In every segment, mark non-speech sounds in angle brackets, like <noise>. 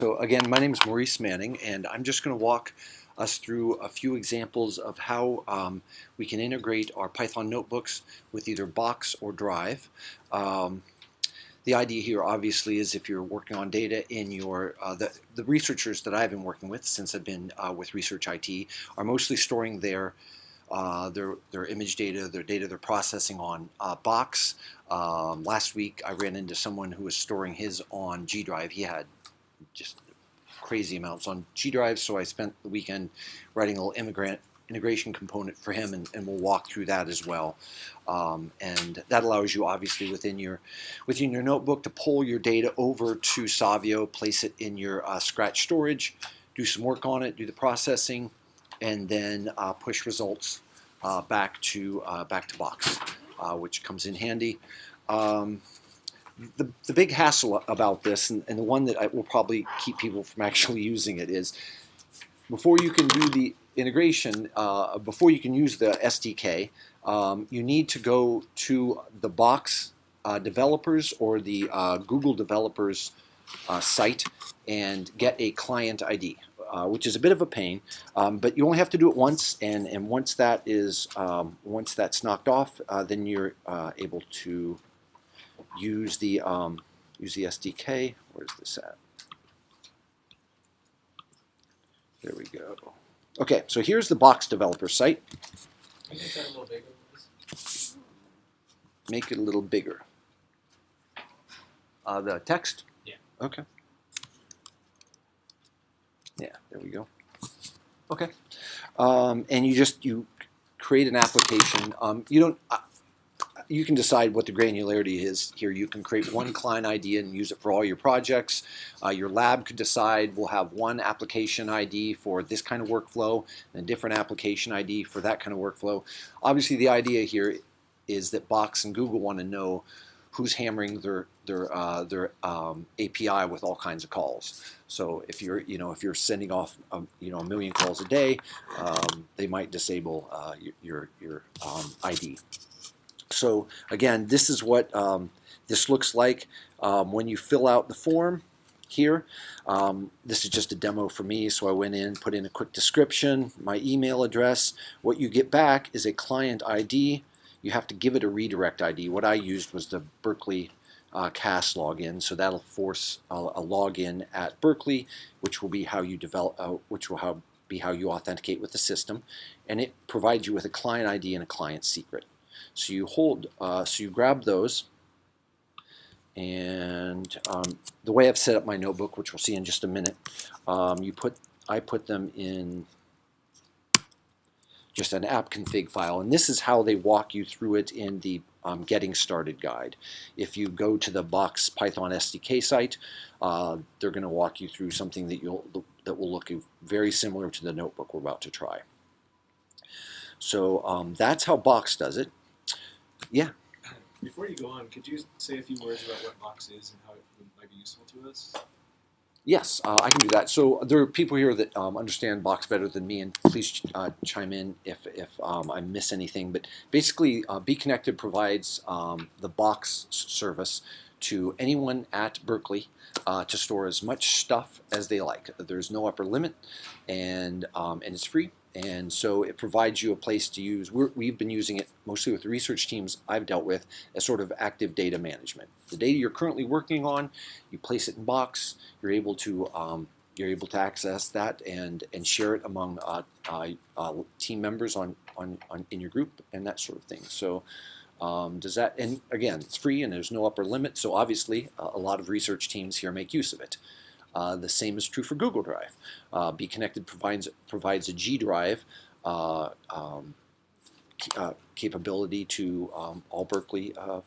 So again, my name is Maurice Manning, and I'm just going to walk us through a few examples of how um, we can integrate our Python notebooks with either Box or Drive. Um, the idea here obviously is if you're working on data in your, uh, the, the researchers that I've been working with since I've been uh, with Research IT are mostly storing their uh, their, their image data, their data they're processing on uh, Box. Um, last week I ran into someone who was storing his on G Drive. He had just crazy amounts on G drives. So I spent the weekend writing a little immigrant integration component for him, and, and we'll walk through that as well. Um, and that allows you, obviously, within your within your notebook to pull your data over to Savio, place it in your uh, Scratch storage, do some work on it, do the processing, and then uh, push results uh, back to uh, back to Box, uh, which comes in handy. Um, the, the big hassle about this, and, and the one that I will probably keep people from actually <laughs> using it, is before you can do the integration, uh, before you can use the SDK, um, you need to go to the Box uh, developers or the uh, Google developers uh, site and get a client ID. Uh, which is a bit of a pain, um, but you only have to do it once, and, and once that is um, once that's knocked off, uh, then you're able to use the um, use the SDK. Where's this at? There we go. Okay, so here's the box developer site. Make that a little bigger, please. Make it a little bigger. Uh, the text? Yeah. Okay. Yeah, there we go. Okay. Um, and you just, you create an application. Um, you don't, uh, you can decide what the granularity is here. You can create one client ID and use it for all your projects. Uh, your lab could decide we'll have one application ID for this kind of workflow and a different application ID for that kind of workflow. Obviously the idea here is that Box and Google want to know who's hammering their their uh, their um, API with all kinds of calls. So if you're you know if you're sending off um, you know a million calls a day, um, they might disable uh, your your um, ID. So again, this is what um, this looks like um, when you fill out the form here. Um, this is just a demo for me, so I went in, put in a quick description, my email address. What you get back is a client ID. You have to give it a redirect ID. What I used was the Berkeley uh, CAS login, so that'll force a, a login at Berkeley, which will be how you develop, uh, which will how, be how you authenticate with the system, and it provides you with a client ID and a client secret. So you hold, uh, so you grab those, and um, the way I've set up my notebook, which we'll see in just a minute, um, you put, I put them in just an app config file, and this is how they walk you through it in the um, getting started guide. If you go to the Box Python SDK site, uh, they're going to walk you through something that you'll that will look very similar to the notebook we're about to try. So um, that's how Box does it. Yeah. Before you go on, could you say a few words about what Box is and how it might be useful to us? Yes, uh, I can do that. So there are people here that um, understand Box better than me, and please uh, chime in if, if um, I miss anything. But basically, uh, bConnected provides um, the Box service to anyone at Berkeley uh, to store as much stuff as they like. There's no upper limit, and um, and it's free. And so it provides you a place to use. we have been using it mostly with research teams I've dealt with as sort of active data management. The data you're currently working on, you place it in Box. You're able to um, you're able to access that and and share it among uh, uh, uh, team members on, on on in your group and that sort of thing. So. Um, does that, and again, it's free and there's no upper limit, so obviously uh, a lot of research teams here make use of it. Uh, the same is true for Google Drive. Uh, bConnected provides, provides a G Drive uh, um, uh, capability to um, all Berkeley, uh,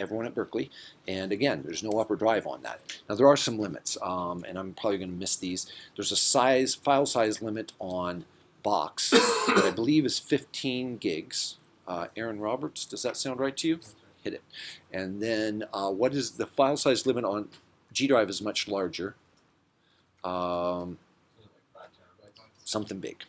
everyone at Berkeley. And again, there's no upper drive on that. Now there are some limits, um, and I'm probably going to miss these. There's a size, file size limit on Box that I believe is 15 gigs. Uh, Aaron Roberts, does that sound right to you? Hit it. And then uh, what is the file size limit on G Drive is much larger. Um, something big.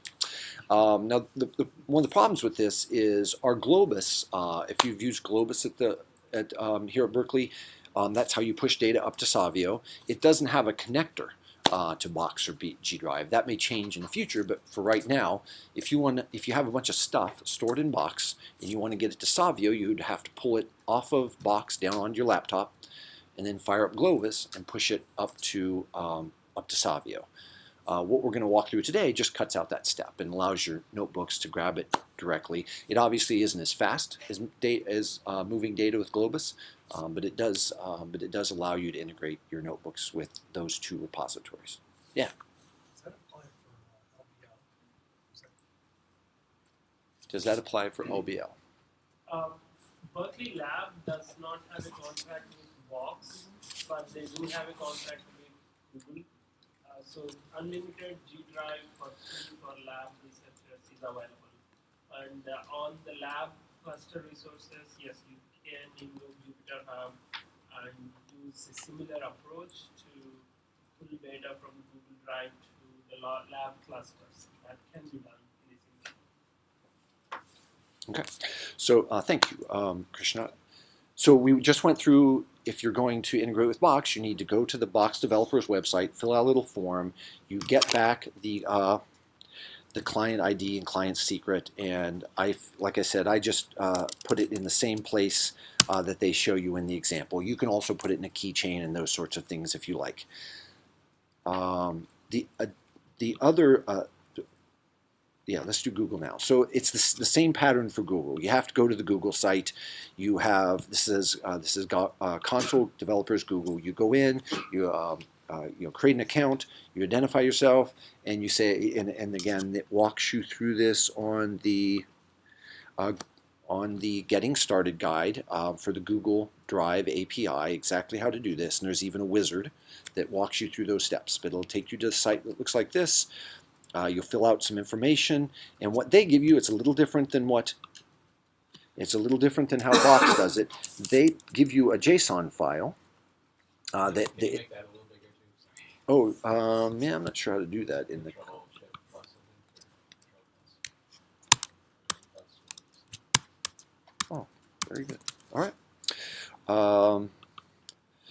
Um, now, the, the, one of the problems with this is our Globus. Uh, if you've used Globus at the at um, here at Berkeley, um, that's how you push data up to Savio. It doesn't have a connector uh, to Box or B, G Drive. That may change in the future, but for right now, if you want, if you have a bunch of stuff stored in Box and you want to get it to Savio, you'd have to pull it off of Box down onto your laptop, and then fire up Globus and push it up to um, up to Savio. Uh, what we're going to walk through today just cuts out that step and allows your notebooks to grab it directly. It obviously isn't as fast as, da- as uh, moving data with Globus, um, but it does um, but it does allow you to integrate your notebooks with those two repositories. Yeah. Does that apply for uh, LBL? Is that- Does that apply for LBL? Um, Berkeley Lab does not have a contract with Box, but they do have a contract with Google. So unlimited G drive for for lab researchers is available. And uh, on the lab cluster resources, yes, you can invoke Jupyter Hub and use a similar approach to pull data from Google Drive to the lab clusters. That can be done. Okay, so uh, thank you, um, Krishna. So we just went through, if you're going to integrate with Box, you need to go to the Box developer's website, fill out a little form, you get back the uh, the client ID and client secret, and I, like I said, I just uh, put it in the same place uh, that they show you in the example. You can also put it in a keychain and those sorts of things if you like. Um, the uh, the other uh, yeah, let's do Google now. So it's the, the same pattern for Google. You have to go to the Google site. You have this is uh, this is uh, console developers Google. You go in, you um, uh, you know create an account, you identify yourself, and you say and, and again it walks you through this on the uh, on the getting started guide uh, for the Google Drive API exactly how to do this. And there's even a wizard that walks you through those steps. But it'll take you to the site that looks like this. Uh, you'll fill out some information, and what they give you, it's a little different than what. It's a little different than how <coughs> Box does it. They give you a JSON file. Uh, that they, that a little bigger too? Sorry. oh, um, yeah, I'm not sure how to do that in the. Control Shift plus and Control plus. Very good. All right. Um,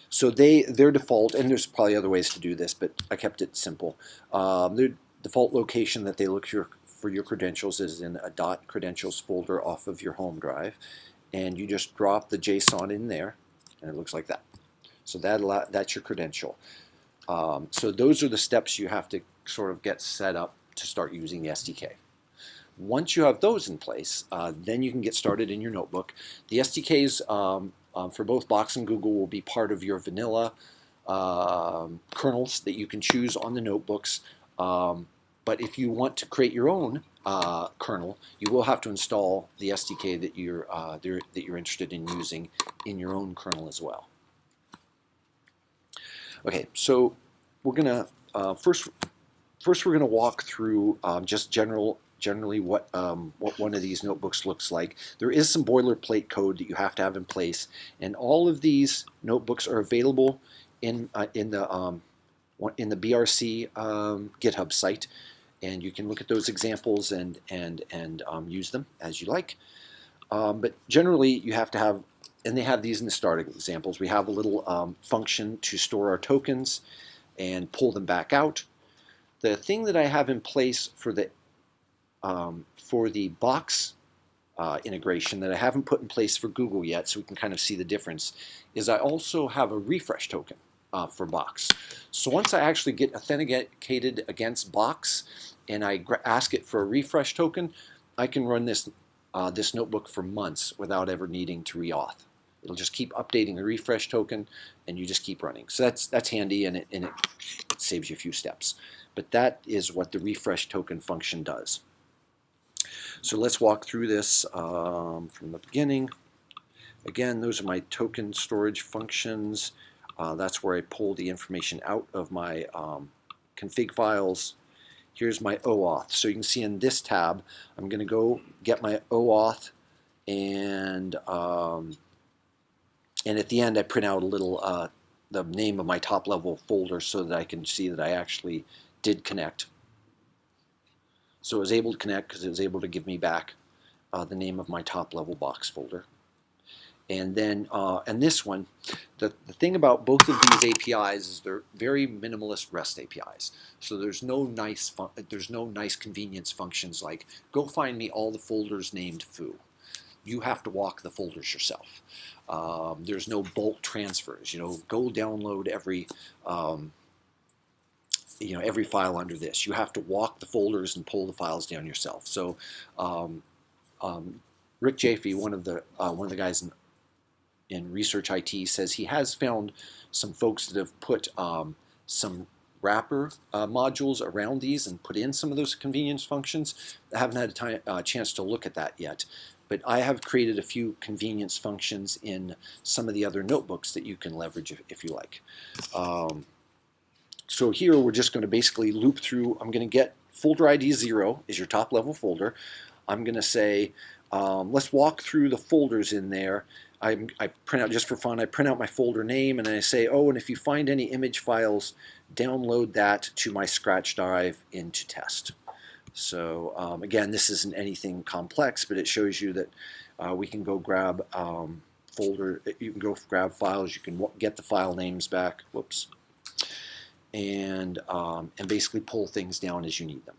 so they their default, and there's probably other ways to do this, but I kept it simple. Um, their default location that they look for your, for your credentials is in a dot credentials folder off of your home drive, and you just drop the JSON in there, and it looks like that. So that that's your credential. Um, so those are the steps you have to sort of get set up to start using the SDK. Once you have those in place, uh, then you can get started in your notebook. The SDKs um, um, for both Box and Google will be part of your vanilla um, kernels that you can choose on the notebooks. Um, but if you want to create your own uh, kernel, you will have to install the SDK that you're uh, that you're interested in using in your own kernel as well. Okay, so we're gonna uh, first first we're gonna walk through um, just general generally what um, what one of these notebooks looks like. There is some boilerplate code that you have to have in place, and all of these notebooks are available in uh, in the um, in the BRC um, GitHub site, and you can look at those examples and and and um, use them as you like. Um, but generally, you have to have, and they have these in the starting examples. We have a little um, function to store our tokens and pull them back out. The thing that I have in place for the um, for the box uh, integration that I haven't put in place for Google yet, so we can kind of see the difference, is I also have a refresh token uh, for Box. So once I actually get authenticated against Box and I ask it for a refresh token, I can run this uh, this notebook for months without ever needing to reauth. It'll just keep updating the refresh token, and you just keep running. So that's that's handy, and it and it saves you a few steps. But that is what the refresh token function does. So let's walk through this um, from the beginning. Again, those are my token storage functions. Uh, that's where I pull the information out of my um, config files. Here's my OAuth. So you can see in this tab, I'm going to go get my OAuth and um, and at the end I print out a little uh, the name of my top level folder so that I can see that I actually did connect. So it was able to connect because it was able to give me back uh, the name of my top level box folder. And then, uh, and this one, the, the thing about both of these APIs is they're very minimalist REST APIs. So there's no nice, there's no nice convenience functions like go find me all the folders named foo. You have to walk the folders yourself. Um, there's no bulk transfers. You know, go download every, um, you know, every file under this. You have to walk the folders and pull the files down yourself. So, um, um, Rick Jaffe, one of the uh, one of the guys in in research IT says he has found some folks that have put um, some wrapper uh, modules around these and put in some of those convenience functions. I haven't had a time, uh, chance to look at that yet, but I have created a few convenience functions in some of the other notebooks that you can leverage if, if you like. Um, so here we're just going to basically loop through. I'm going to get folder ID 0 is your top level folder. I'm going to say, um, let's walk through the folders in there I, I print out just for fun, I print out my folder name and I say, oh, and if you find any image files, download that to my Scratch drive into test. So um, again, this isn't anything complex, but it shows you that uh, we can go grab um, folder, you can go grab files, you can get the file names back, whoops, and, um, and basically pull things down as you need them.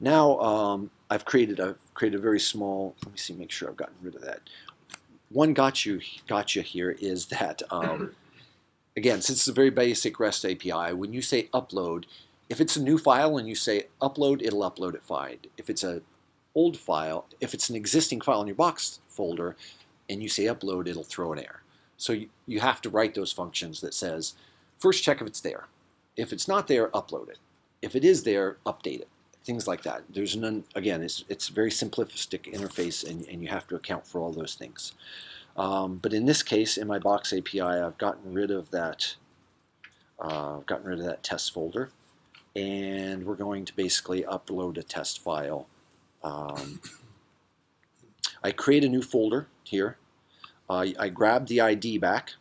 Now um, I've created a created a very small. Let me see, make sure I've gotten rid of that one got gotcha, gotcha here is that, um, <clears throat> again, since it's a very basic REST API, when you say upload, if it's a new file and you say upload, it'll upload it fine. If it's a old file, if it's an existing file in your box folder and you say upload, it'll throw an error. So you, you have to write those functions that says, first check if it's there. If it's not there, upload it. If it is there, update it things like that. There's none, again, it's, it's very simplistic interface and, and you have to account for all those things. Um, but in this case, in my Box API, I've gotten rid of that, uh, I've gotten rid of that test folder. And we're going to basically upload a test file. Um, I create a new folder here. Uh, I grab the ID back,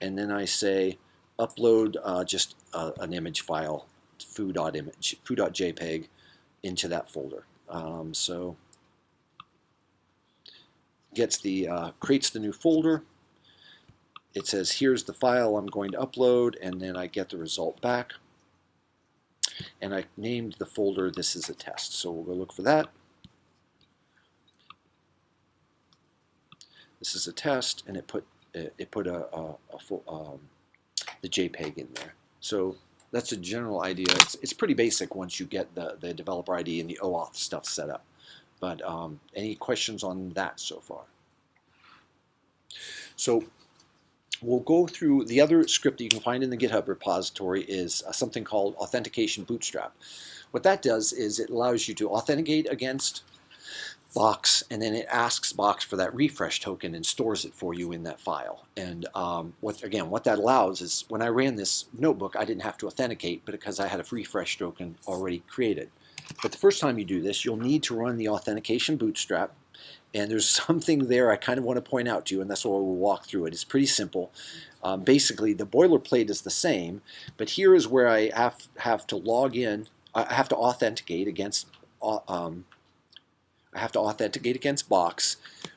and then I say upload uh, just uh, an image file, foo.image, foo.jpg, into that folder. Um, so gets the uh, creates the new folder. It says here's the file I'm going to upload, and then I get the result back. And I named the folder this is a test. So we'll go look for that. This is a test, and it put it put a, a, a full, um, the JPEG in there. So that's a general idea. It's, it's pretty basic once you get the, the developer ID and the OAuth stuff set up. But um, any questions on that so far? So we'll go through the other script that you can find in the GitHub repository is uh, something called Authentication Bootstrap. What that does is it allows you to authenticate against Box, and then it asks Box for that refresh token and stores it for you in that file. And um, what again, what that allows is when I ran this notebook, I didn't have to authenticate, because I had a refresh token already created. But the first time you do this, you'll need to run the authentication bootstrap. And there's <laughs> something there I kind of want to point out to you, and that's why we'll walk through it. It's pretty simple. Um, basically, the boilerplate is the same, but here is where I have, have to log in. I have to authenticate against uh, um, I have to authenticate against Box.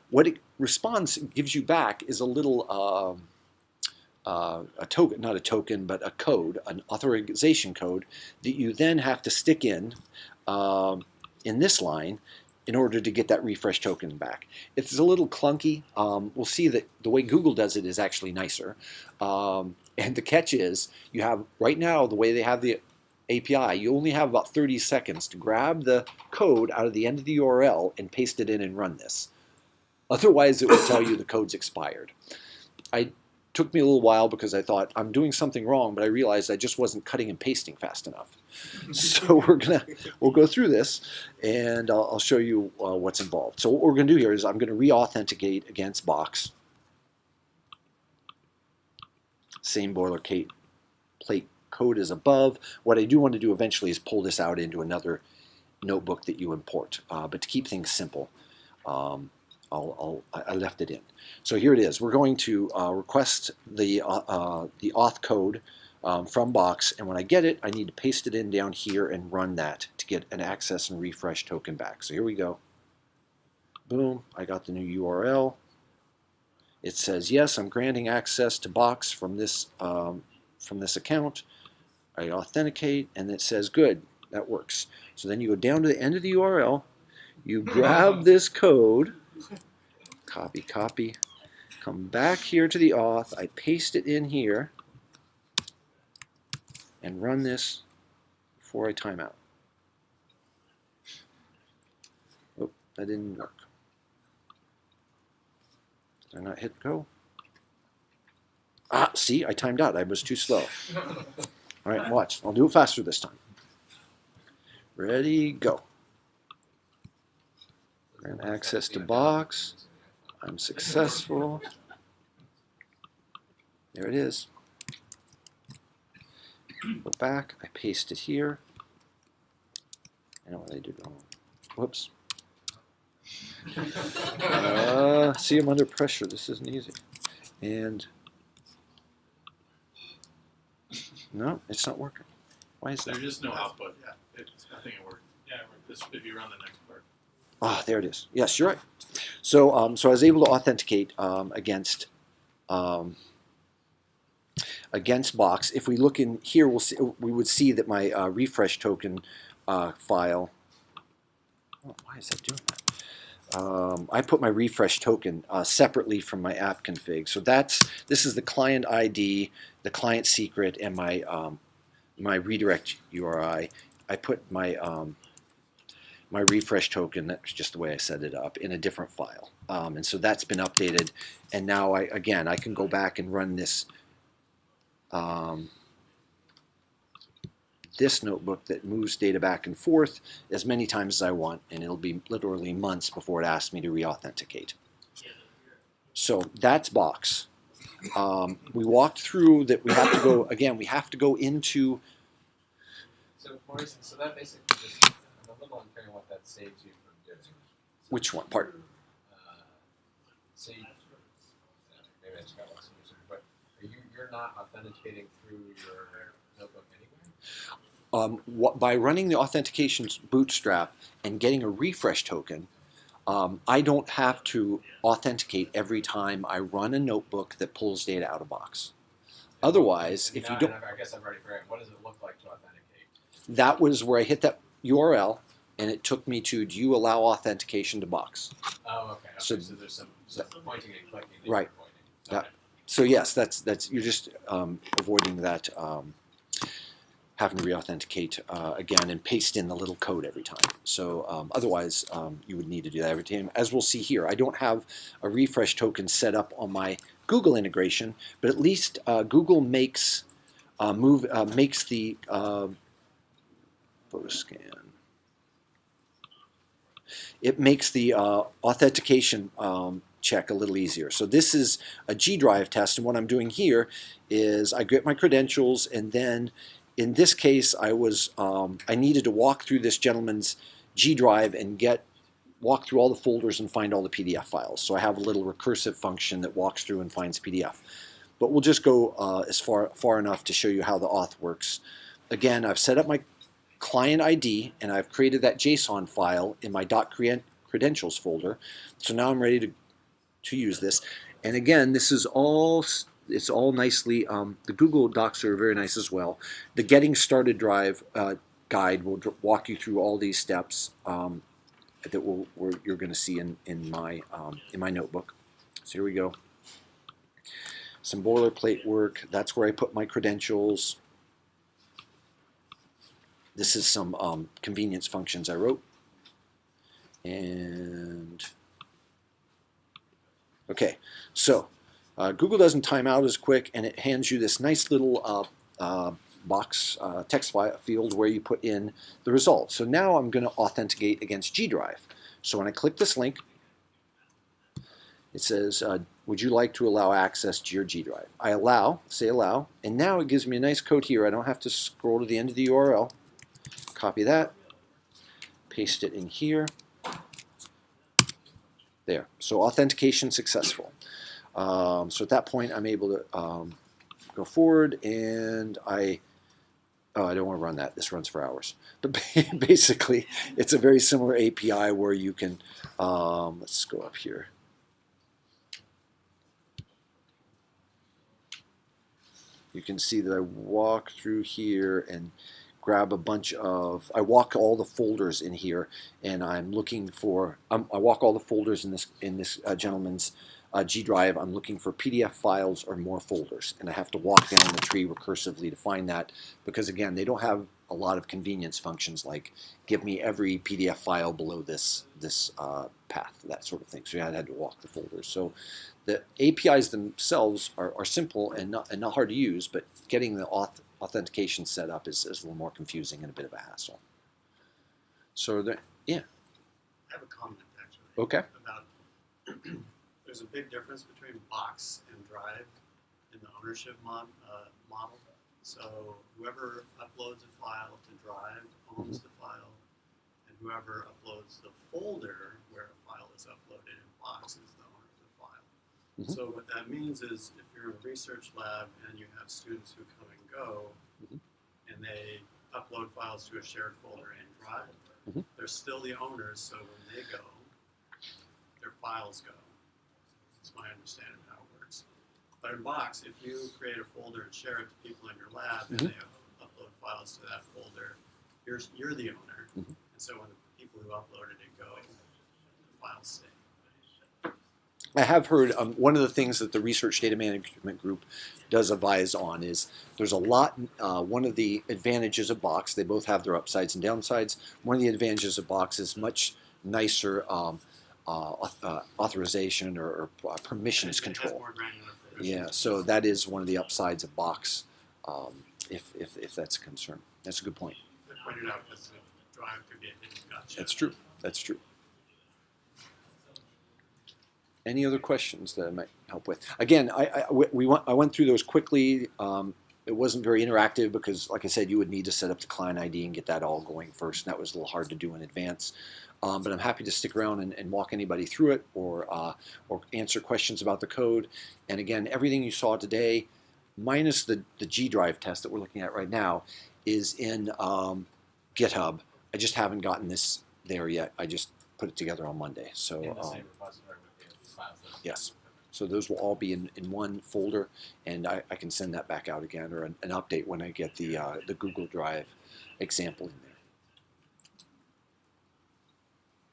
What it responds gives you back is a little uh, uh, a token, not a token, but a code, an authorization code that you then have to stick in uh, in this line in order to get that refresh token back. It's a little clunky. Um, we'll see that the way Google does it is actually nicer. Um, and the catch is you have right now the way they have the API, you only have about 30 seconds to grab the code out of the end of the URL and paste it in and run this. Otherwise, it will tell you the code's expired. I took me a little while because I thought I'm doing something wrong, but I realized I just wasn't cutting and pasting fast enough. <laughs> so we're gonna we'll go through this, and I'll, I'll show you uh, what's involved. So what we're gonna do here is I'm gonna re-authenticate against Box. Same boilerplate plate code is above. What I do want to do eventually is pull this out into another notebook that you import. Uh, but to keep things simple, um, I'll, I'll, i left it in. So here it is. We're going to uh, request the, uh, uh, the auth code um, from Box, and when I get it, I need to paste it in down here and run that to get an access and refresh token back. So here we go. Boom, I got the new URL. It says, yes, I'm granting access to Box from this, um, from this account. I authenticate, and it says, good, that works. So then you go down to the end of the URL, you grab <laughs> this code, copy, copy, come back here to the auth, I paste it in here, and run this before I time out. Oh, that didn't work. Did I not hit go? Ah, see, I timed out. I was too slow. <laughs> All right, watch. I'll do it faster this time. Ready, go. Grant access to box. I'm successful. There it is. Go back, I paste it here. I know what I did wrong. Whoops. Uh, see, I'm under pressure. This isn't easy. And no, it's not working. Why is that? There's just no output. It, I think it worked. Yeah. This, if you run the next part. Ah, there it is. Yes, you're right. So, um, so I was able to authenticate um, against um, against Box. If we look in here, we'll see, we would see that my uh, refresh token uh, file. Oh, why is that doing that? Um, I put my refresh token uh, separately from my app config. So that's this is the client ID, the client secret, and my um, my redirect URI. I put my um, my refresh token, that's just the way I set it up, in a different file. Um, and so that's been updated. And now, I again, I can go back and run this um, this notebook that moves data back and forth as many times as I want, and it'll be literally months before it asks me to re-authenticate. So that's Box. Um, we walked through that we have to go, again, we have to go into, So so that basically just, I'm a little unclear what that saves you from doing. which one, part? Uh, so you, maybe I just got lost in but are you, you're not authenticating through your notebook anyway? Um, what, by running the authentication bootstrap and getting a refresh token, um, I don't have to authenticate every time I run a notebook that pulls data out of box. Otherwise, if you don't, I guess I've already forgotten, what does it look like to authenticate? that was where I hit that URL and it took me to, do you allow authentication to box? Oh, okay, So- okay, so there's some, some pointing and clicking Right. you're pointing. Yeah. Okay. So yes, that's, that's, you're just um, avoiding that, um, having to re-authenticate uh, again and paste in the little code every time. So um, otherwise, um, you would need to do that every time. As we'll see here, I don't have a refresh token set up on my Google integration, but at least uh, Google makes uh, move uh, makes the uh, photo scan. It makes the uh, authentication um, check a little easier. So this is a G Drive test, and what I'm doing here is I get my credentials, and then in this case, I was um, I needed to walk through this gentleman's G Drive and get walk through all the folders and find all the PDF files. So I have a little recursive function that walks through and finds PDF. But we'll just go uh, as far far enough to show you how the auth works. Again, I've set up my client ID and I've created that JSON file in my .creden- credentials folder. So now I'm ready to to use this. And again, this is all it's all nicely. Um, the Google Docs are very nice as well. The Getting Started Drive uh, guide will walk you through all these steps um, that we're, you're going to see in in my um, in my notebook. So here we go. Some boilerplate work. That's where I put my credentials. This is some um, convenience functions I wrote. And okay, so uh, Google doesn't time out as quick, and it hands you this nice little uh, uh, box uh, text field where you put in the results. So now I'm going to authenticate against G Drive. So when I click this link, it says, uh, would you like to allow access to your G Drive? I allow, say allow, and now it gives me a nice code here. I don't have to scroll to the end of the URL. Copy that, paste it in here. There, so authentication successful. Um, so at that point, I'm able to um, go forward and I, oh, I don't want to run that. This runs for hours. But <laughs> basically, it's a very similar API where you can, um, let's go up here. you can see that I walk through here and grab a bunch of, I walk all the folders in here and I'm looking for, um, I walk all the folders in this, in this uh, gentleman's uh, G drive. I'm looking for PDF files or more folders and I have to walk down the tree recursively to find that because again, they don't have a lot of convenience functions like give me every PDF file below this, this uh, path, that sort of thing. So yeah, I had to walk the folders. So the APIs themselves are, are simple and not, and not hard to use, but getting the auth authentication set up is, is a little more confusing and a bit of a hassle. So there, yeah. I have a comment actually. Okay. About, there's a big difference between box and drive in the ownership mod, uh, model. So whoever uploads a file to drive owns the file, and whoever uploads the folder where a file is uploaded in box is the owner of the file. Mhm. So what that means is if you're in a research lab and you have students who come and go, Mhm. and they upload files to a shared folder in Drive, Mhm. they're still the owners, so when they go, their files go. My understanding of how it works. But in Box, if you create a folder and share it to people in your lab, and Mhm. they upload files to that folder, you're, you're the owner. Mhm. And so when the people who uploaded it go, the files stay. I have heard um, one of the things that the research data management group does advise on is there's a lot. Uh, one of the advantages of Box, they both have their upsides and downsides. One of the advantages of Box is much nicer um, uh, uh, authorization or, or uh, permissions control. more granular permissions. Yeah, so that is one of the upsides of Box, um, if, if, if that's a concern. That's a good point. I pointed out because the drive could be a hidden gotcha. That's true. That's true. Any other questions that I might help with? Again, I, I, we- we went, I went through those quickly. Um, it wasn't very interactive because, like I said, you would need to set up the client ID and get that all going first, and that was a little hard to do in advance. Um, but I'm happy to stick around and, and walk anybody through it or, uh, or answer questions about the code. And again, everything you saw today, minus the, the G Drive test that we're looking at right now, is in um, GitHub. I just haven't gotten this there yet. I just put it together on Monday. So um, repository with the files. that- Yes. So those will all be in, in one folder, and I, I can send that back out again or an, an update when I get the uh, the Google Drive example in there.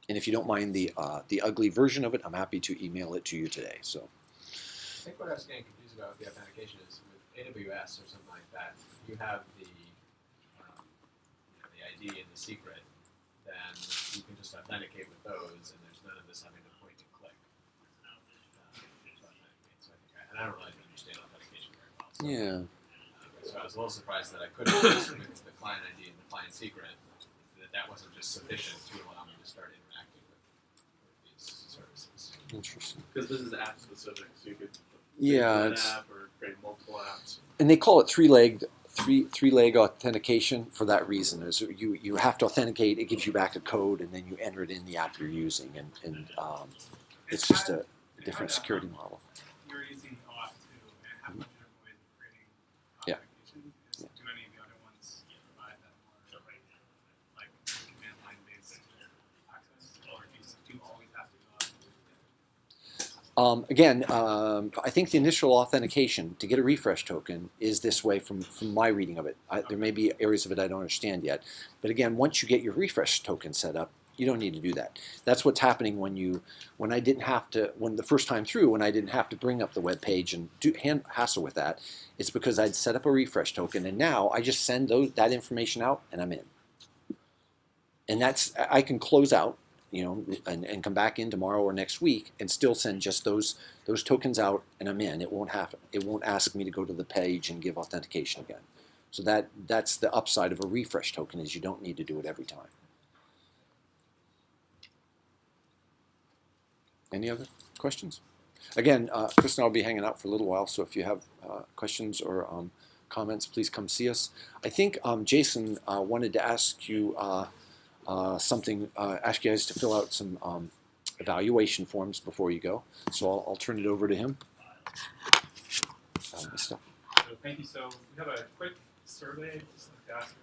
And if you don't mind the uh, the ugly version of it, I'm happy to email it to you today. So I think what I was getting confused about with the authentication is with AWS or something like that, you have the, um, you know, the ID and the secret, then you can just authenticate with those, and there's none of this having to point and click. um, to authenticate. So I think I- and I don't really understand authentication very well. So, yeah, so I was a little surprised that I couldn't just with the client ID and the client secret, that that wasn't just sufficient to allow me to start interacting with, with these services. interesting. Because this is app specific, so you could Yeah, create it's, app or create multiple apps. and they call it three-legged three three-leg authentication for that reason. Is you you have to authenticate. It gives you back a code, and then you enter it in the app you're using, and and um, it's just a different security model. You're using auth too, and how much different ways of creating Yeah. authentication? Is, Yeah. Do any of the other ones provide that more, like, command line based access, or do you, do you always have to go out and do it? Um, again, um, I think the initial authentication to get a refresh token is this way from, from my reading of it. I, there may be areas of it I don't understand yet. But again, once you get your refresh token set up, you don't need to do that. That's what's happening when you, when I didn't have to, when the first time through, when I didn't have to bring up the web page and do hand, hassle with that, it's because I'd set up a refresh token and now I just send those, that information out and I'm in. And that's, I I can close out you know, and, and come back in tomorrow or next week and still send just those those tokens out and I'm in. It won't happen. it won't ask me to go to the page and give authentication again. So that that's the upside of a refresh token is you don't need to do it every time. Any other questions? Again, uh, Chris and I'll be hanging out for a little while, so if you have uh, questions or um, comments, please come see us. I think um, Jason uh, wanted to ask you uh, something, uh, ask you guys to fill out some um, evaluation forms before you go. So I'll, I'll turn it over to him. Um, So thank you. So we have a quick survey, just like to ask